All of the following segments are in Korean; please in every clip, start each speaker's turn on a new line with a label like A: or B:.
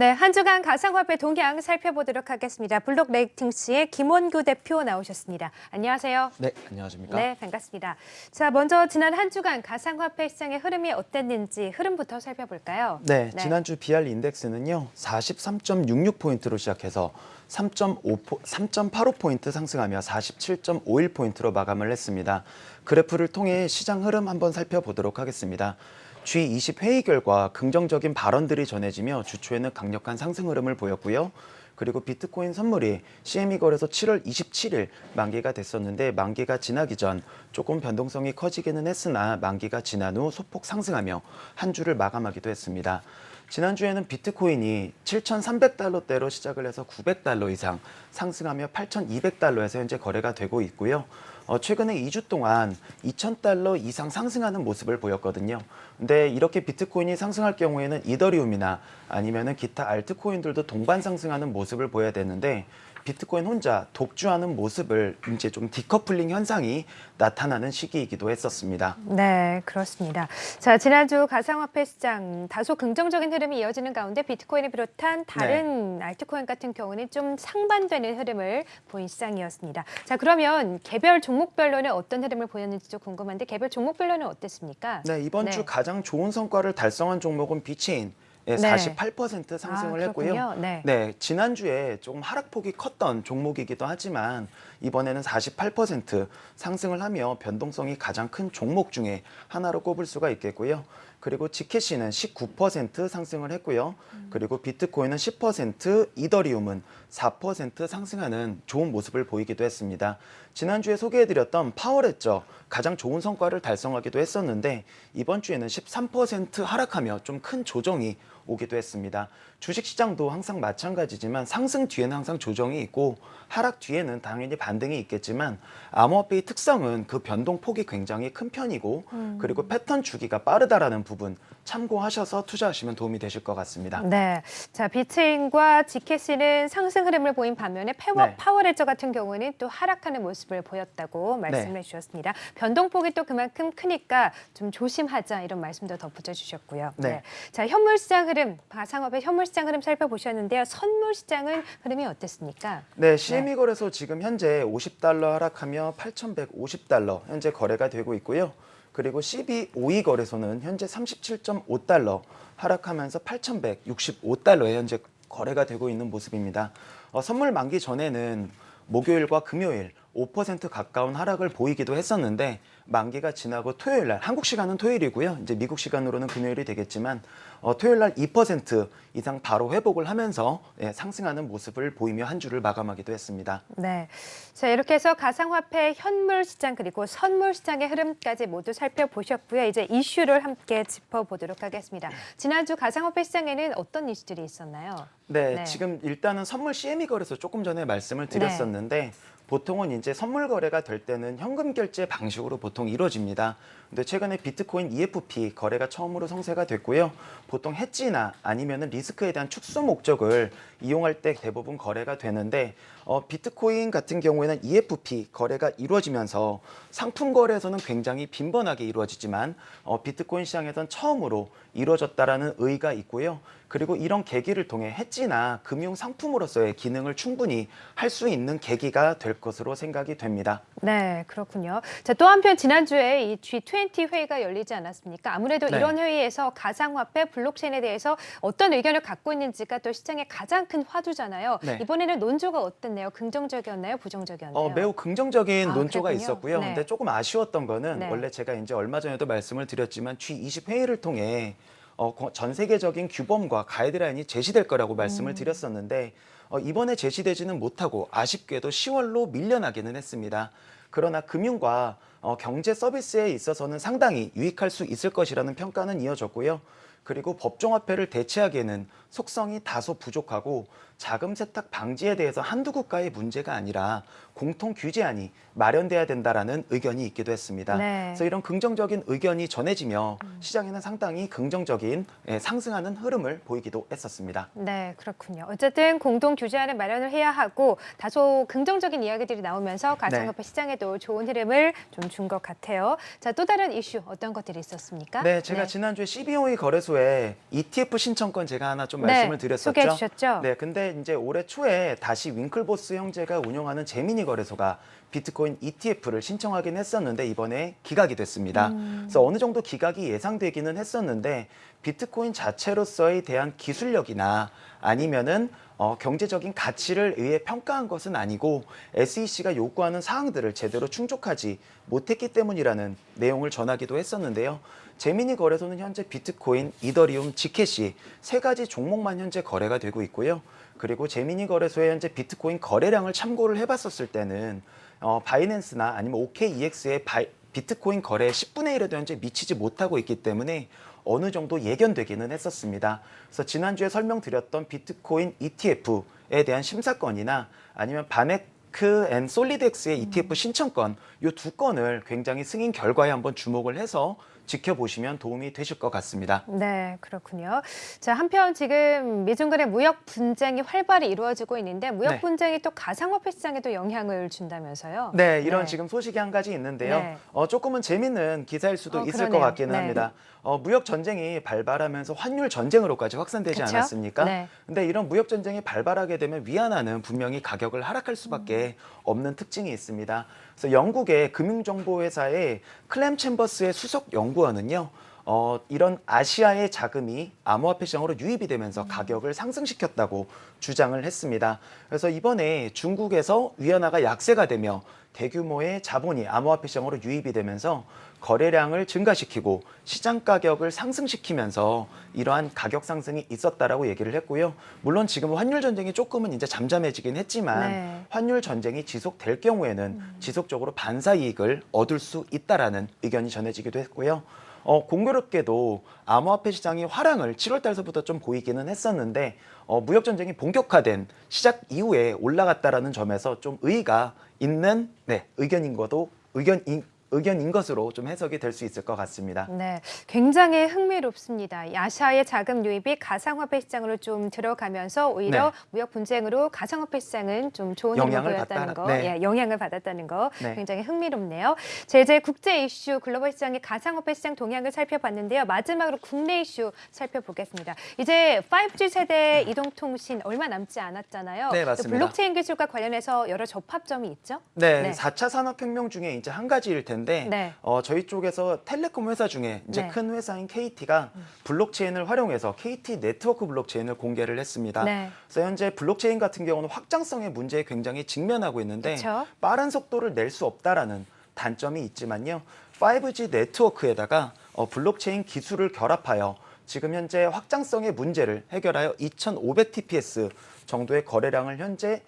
A: 네, 한 주간 가상화폐 동향 살펴보도록 하겠습니다. 블록 레이팅스의 김원규 대표 나오셨습니다. 안녕하세요.
B: 네, 안녕하십니까?
A: 네, 반갑습니다. 자, 먼저 지난 한 주간 가상화폐 시장의 흐름이 어땠는지 흐름부터 살펴볼까요?
B: 네, 지난주 BR 인덱스는요. 43.66포인트로 시작해서 3.5포, 3.85포인트 상승하며 47.51포인트로 마감을 했습니다. 그래프를 통해 시장 흐름 한번 살펴보도록 하겠습니다. G20 회의 결과 긍정적인 발언들이 전해지며 주초에는 강력한 상승 흐름을 보였고요. 그리고 비트코인 선물이 CME 거래소 7월 27일 만기가 됐었는데 만기가 지나기 전 조금 변동성이 커지기는 했으나 만기가 지난 후 소폭 상승하며 한 주를 마감하기도 했습니다. 지난주에는 비트코인이 7,300달러대로 시작을 해서 900달러 이상 상승하며 8,200달러에서 현재 거래가 되고 있고요. 어, 최근에 2주 동안 2,000달러 이상 상승하는 모습을 보였거든요. 근데 이렇게 비트코인이 상승할 경우에는 이더리움이나 아니면은 기타 알트코인들도 동반 상승하는 모습을 보여야 되는데 비트코인 혼자 독주하는 모습을 이제 좀 디커플링 현상이 나타나는 시기이기도 했었습니다.
A: 네, 그렇습니다. 자, 지난주 가상화폐 시장 다소 긍정적인 흐름이 이어지는 가운데 비트코인을 비롯한 다른
B: 네.
A: 알트코인 같은 경우는 좀 상반되는 흐름을 보인 시장이었습니다. 자, 그러면 개별 종목별로는 어떤 흐름을 보였는지 좀 궁금한데 개별 종목별로는 어땠습니까?
B: 네, 이번
A: 네.
B: 주 가장 좋은 성과를 달성한 종목은 비체인. 예,
A: 네.
B: 48% 상승을
A: 아,
B: 했고요.
A: 네.
B: 네, 지난주에 조금 하락폭이 컸던 종목이기도 하지만 이번에는 48% 상승을 하며 변동성이 가장 큰 종목 중에 하나로 꼽을 수가 있겠고요. 그리고 Zcash는 19% 상승을 했고요. 그리고 비트코인은 10%, 이더리움은 4% 상승하는 좋은 모습을 보이기도 했습니다. 지난주에 소개해드렸던 파워레저 가장 좋은 성과를 달성하기도 했었는데 이번 주에는 13% 하락하며 좀 큰 조정이 오기도 했습니다. 주식시장도 항상 마찬가지지만 상승 뒤에는 항상 조정이 있고 하락 뒤에는 당연히 반등이 있겠지만 암호화폐의 특성은 그 변동폭이 굉장히 큰 편이고 그리고 패턴 주기가 빠르다라는 부분 참고하셔서 투자하시면 도움이 되실 것 같습니다.
A: 네. 자, 비체인과 Zcash는 상승 흐름을 보인 반면에 파워,
B: 네.
A: 파워레저 같은 경우는 또 하락하는 모습을 보였다고 말씀해
B: 네.
A: 주셨습니다. 변동폭이 또 그만큼 크니까 좀 조심하자 이런 말씀도 덧붙여 주셨고요.
B: 네.
A: 자, 현물 시장 흐름, 가상화폐 현물 시장 흐름 살펴보셨는데요. 선물 시장은 흐름이 어땠습니까?
B: 네, CME 거래소 지금 현재 50달러 하락하며 8,150달러 현재 거래가 되고 있고요. 그리고 CB52 거래소는 현재 37.5달러 하락하면서 8,165달러에 현재 거래가 되고 있는 모습입니다. 어, 선물 만기 전에는 목요일과 금요일 5% 가까운 하락을 보이기도 했었는데 만기가 지나고 토요일 날 한국 시간은 토요일이고요. 이제 미국 시간으로는 금요일이 되겠지만 어, 토요일 날 2% 이상 바로 회복을 하면서 예, 상승하는 모습을 보이며 한 주를 마감하기도 했습니다.
A: 네. 자, 이렇게 해서 가상화폐 현물 시장 그리고 선물 시장의 흐름까지 모두 살펴보셨고요. 이제 이슈를 함께 짚어보도록 하겠습니다. 지난주 가상화폐 시장에는 어떤 이슈들이 있었나요?
B: 네,
A: 네.
B: 지금 일단은 선물 CME 거래소 조금 전에 말씀을 드렸었는데 보통은 이제 선물 거래가 될 때는 현금 결제 방식으로 보통 이루어집니다. 근데 최근에 비트코인 EFP 거래가 처음으로 성사가 됐고요. 보통 해지나 아니면은 리스크에 대한 축소 목적을 이용할 때 대부분 거래가 되는데 어, 비트코인 같은 경우에는 EFP 거래가 이루어지면서 상품 거래에서는 굉장히 빈번하게 이루어지지만 어, 비트코인 시장에선 처음으로 이루어졌다라는 의의가 있고요. 그리고 이런 계기를 통해 해지나 금융 상품으로서의 기능을 충분히 할 수 있는 계기가 될 것으로 생각이 됩니다.
A: 네, 그렇군요. 자, 또 한편 지난주에 이 G20 회의가 열리지 않았습니까? 아무래도
B: 네.
A: 이런 회의에서 가상화폐, 블록체인에 대해서 어떤 의견을 갖고 있는지가 또 시장의 가장 큰 화두잖아요.
B: 네.
A: 이번에는 논조가 어땠나요? 긍정적이었나요? 부정적이었나요?
B: 어, 매우 긍정적인
A: 아,
B: 논조가
A: 그랬군요.
B: 있었고요.
A: 네.
B: 근데 조금 아쉬웠던 거는
A: 네.
B: 원래 제가 이제 얼마 전에도 말씀을 드렸지만 G20 회의를 통해 어, 거- 전 세계적인 규범과 가이드라인이 제시될 거라고
A: 음.
B: 말씀을 드렸었는데 어, 이번에 제시되지는 못하고 아쉽게도 10월로 밀려나기는 했습니다. 그러나 금융과 어, 경제 서비스에 있어서는 상당히 유익할 수 있을 것이라는 평가는 이어졌고요. 그리고 법정화폐를 대체하기에는 속성이 다소 부족하고 자금 세탁 방지에 대해서 한두 국가의 문제가 아니라 공통 규제안이 마련돼야 된다라는 의견이 있기도 했습니다.
A: 네.
B: 그래서 이런 긍정적인 의견이 전해지며 시장에는 상당히 긍정적인 예, 상승하는 흐름을 보이기도 했었습니다.
A: 네, 그렇군요. 어쨌든 공동 규제안을 마련을 해야 하고 다소 긍정적인 이야기들이 나오면서 가상화폐 시장에도 좋은 흐름을 좀 준 것 같아요. 자, 또 다른 이슈 어떤 것들이 있었습니까?
B: 네, 제가 지난주에 CBOE 거래소에 ETF 신청권 제가 하나 좀좀
A: 네,
B: 말씀을 드렸었죠.
A: 소개해 주셨죠?
B: 네, 근데 이제 올해 초에 다시 윙클보스 형제가 운영하는 제미니 거래소가 비트코인 ETF를 신청하긴 했었는데 이번에 기각이 됐습니다.
A: 음.
B: 그래서 어느 정도 기각이 예상되기는 했었는데 비트코인 자체로서에 대한 기술력이나 아니면은 어, 경제적인 가치를 의해 평가한 것은 아니고 SEC가 요구하는 사항들을 제대로 충족하지 못했기 때문이라는 내용을 전하기도 했었는데요. 제미니 거래소는 현재 비트코인, 이더리움, Zcash 이 세 가지 종목만 현재 거래가 되고 있고요. 그리고 제미니 거래소의 현재 비트코인 거래량을 참고를 해봤었을 때는 어, 바이낸스나 아니면 OKEX의 바이, 비트코인 거래의 10분의 1에도 현재 미치지 못하고 있기 때문에 어느 정도 예견되기는 했었습니다. 그래서 지난주에 설명드렸던 비트코인 ETF에 대한 심사건이나 아니면 VanEck and SolidX의 ETF 신청건 이 두 건을 굉장히 승인 결과에 한번 주목을 해서 지켜보시면 도움이 되실 것 같습니다.
A: 네, 그렇군요. 자, 한편 지금 미중 간의 무역 분쟁이 활발히 이루어지고 있는데 무역
B: 네.
A: 분쟁이 또 가상화폐 시장에도 영향을 준다면서요?
B: 네, 이런
A: 네.
B: 지금 소식이 한 가지 있는데요.
A: 네.
B: 어, 조금은 재밌는 기사일 수도
A: 어,
B: 있을
A: 그러네요.
B: 것 같기는
A: 네.
B: 합니다. 어, 무역 전쟁이 발발하면서 환율 전쟁으로까지 확산되지
A: 그쵸?
B: 않았습니까?
A: 네.
B: 근데 이런 무역 전쟁이 발발하게 되면 위안화는 분명히 가격을 하락할 수밖에 없는 특징이 있습니다. 그래서 영국의 금융정보회사의 클램 챔버스의 수석 연구원은요. 어, 이런 아시아의 자금이 암호화폐 시장으로 유입이 되면서 가격을 상승시켰다고 주장을 했습니다. 그래서 이번에 중국에서 위안화가 약세가 되며 대규모의 자본이 암호화폐 시장으로 유입이 되면서 거래량을 증가시키고 시장 가격을 상승시키면서 이러한 가격 상승이 있었다라고 얘기를 했고요. 물론 지금 환율 전쟁이 조금은 이제 잠잠해지긴 했지만
A: 네.
B: 환율 전쟁이 지속될 경우에는 지속적으로 반사 이익을 얻을 수 있다라는 의견이 전해지기도 했고요. 어, 공교롭게도 암호화폐 시장이 화랑을 7월 달서부터 좀 보이기는 했었는데 어, 무역 전쟁이 본격화된 시작 이후에 올라갔다라는 점에서 좀 의의가 있는 네, 의견인 것도 의견인 의견인 것으로 좀 해석이 될 수 있을 것 같습니다.
A: 네, 굉장히 흥미롭습니다. 이 아시아의 자금 유입이 가상화폐 시장으로 좀 들어가면서 오히려
B: 네.
A: 무역 분쟁으로 가상화폐 시장은 좀 좋은
B: 영향을 받다-
A: 거,
B: 네.
A: 예, 영향을 받았다는 거
B: 네.
A: 굉장히 흥미롭네요. 자, 이제 국제 이슈, 글로벌 시장의 가상화폐 시장 동향을 살펴봤는데요. 마지막으로 국내 이슈 살펴보겠습니다. 이제 5G 세대 이동통신 얼마 남지 않았잖아요.
B: 네,
A: 또
B: 맞습니다.
A: 블록체인 기술과 관련해서 여러 접합점이 있죠?
B: 네,
A: 네.
B: 4차 산업혁명 중에 이제 한 가지일 텐데
A: 네.
B: 어, 저희 쪽에서 텔레콤 회사 중에 이제
A: 네. 음.
B: 큰 회사인 KT가 블록체인을 활용해서 KT 네트워크 블록체인을 공개를 했습니다.
A: 네.
B: 그래서 현재 블록체인 같은 경우는 확장성의 문제에 굉장히 직면하고 있는데
A: 그쵸.
B: 빠른 속도를 낼 수 없다라는 단점이 있지만요. 5G 네트워크에다가 어, 블록체인 기술을 결합하여 지금 현재 확장성의 문제를 해결하여 2,500 TPS 정도의 거래량을 현재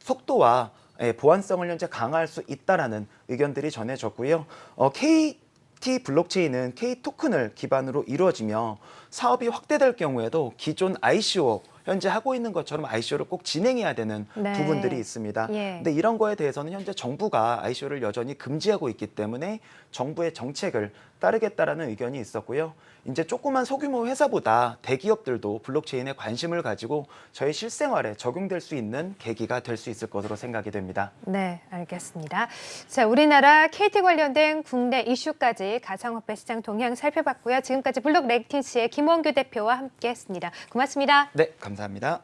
B: 속도와 예, 보안성을 현재 강화할 수 있다라는 의견들이 전해졌고요. 어, KT 블록체인은 K 토큰을 기반으로 이루어지며 사업이 확대될 경우에도 기존 ICO 현재 하고 있는 것처럼 ICO를 꼭 진행해야 되는
A: 네.
B: 부분들이 있습니다.
A: 예.
B: 근데 이런 거에 대해서는 현재 정부가 ICO를 여전히 금지하고 있기 때문에 정부의 정책을 따르겠다라는 의견이 있었고요. 이제 조그만 소규모 회사보다 대기업들도 블록체인에 관심을 가지고 저희 실생활에 적용될 수 있는 계기가 될 수 있을 것으로 생각이 됩니다.
A: 네, 알겠습니다. 자, 우리나라 KT 관련된 국내 이슈까지 가상화폐 시장 동향 살펴봤고요. 지금까지 블록 레이팅스의 김원규 대표와 함께했습니다. 고맙습니다.
B: 네, 감사합니다.